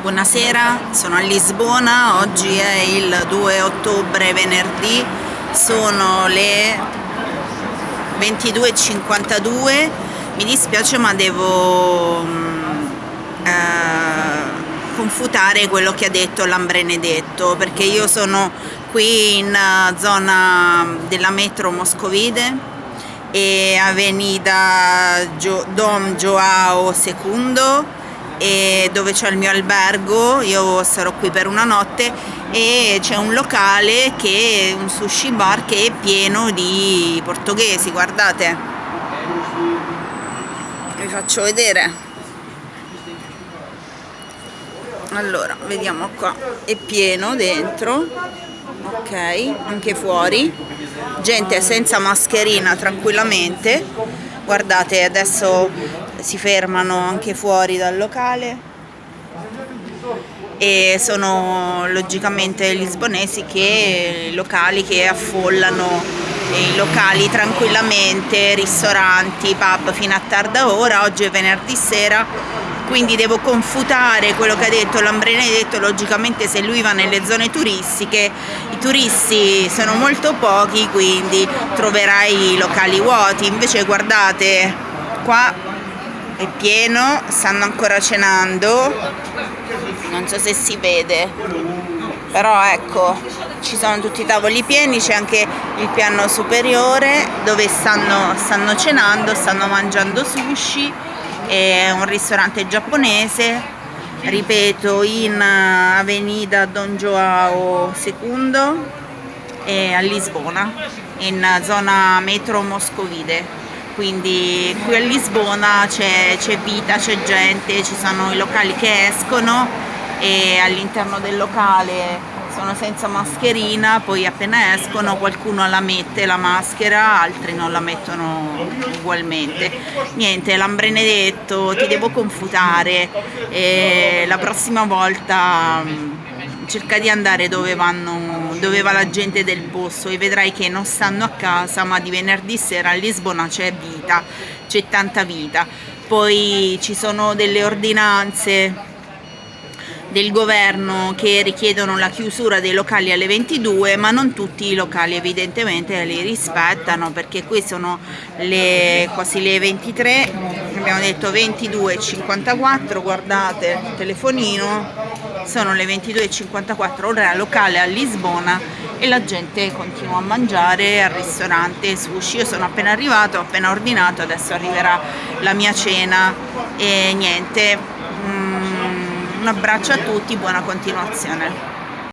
Buonasera, sono a Lisbona, oggi è il 2 ottobre, venerdì, sono le 22.52, mi dispiace ma devo mm, eh, confutare quello che ha detto Lambrenedetto perché io sono qui in eh, zona della metro Moscovide e Avenida Dom Joao II dove c'è il mio albergo, io sarò qui per una notte e c'è un locale che un sushi bar che è pieno di portoghesi, guardate. Vi faccio vedere. Allora, vediamo qua, è pieno dentro, ok, anche fuori, gente senza mascherina tranquillamente, guardate adesso si fermano anche fuori dal locale. E sono logicamente lisbonesi che locali che affollano i locali tranquillamente, ristoranti, pub fino a tarda ora, oggi è venerdì sera quindi devo confutare quello che ha detto Lambrenedetto, logicamente se lui va nelle zone turistiche i turisti sono molto pochi quindi troverai i locali vuoti, invece guardate qua è pieno, stanno ancora cenando, non so se si vede, però ecco, ci sono tutti i tavoli pieni, c'è anche il piano superiore dove stanno, stanno cenando, stanno mangiando sushi, è un ristorante giapponese, ripeto, in Avenida Don Joao II a Lisbona, in zona metro Moscovide quindi qui a Lisbona c'è vita, c'è gente, ci sono i locali che escono e all'interno del locale sono senza mascherina, poi appena escono qualcuno la mette la maschera, altri non la mettono ugualmente. Niente, Lambrenedetto, ti devo confutare, e la prossima volta cerca di andare dove, vanno, dove va la gente del posto e vedrai che non stanno a casa ma di venerdì sera a Lisbona c'è vita, c'è tanta vita. Poi ci sono delle ordinanze del governo che richiedono la chiusura dei locali alle 22 ma non tutti i locali evidentemente li rispettano perché qui sono le, quasi le 23 abbiamo detto 22.54 guardate il telefonino sono le 22.54 ora locale a Lisbona e la gente continua a mangiare al ristorante sushi. Io sono appena arrivato ho appena ordinato adesso arriverà la mia cena. E niente mm, un abbraccio a tutti buona continuazione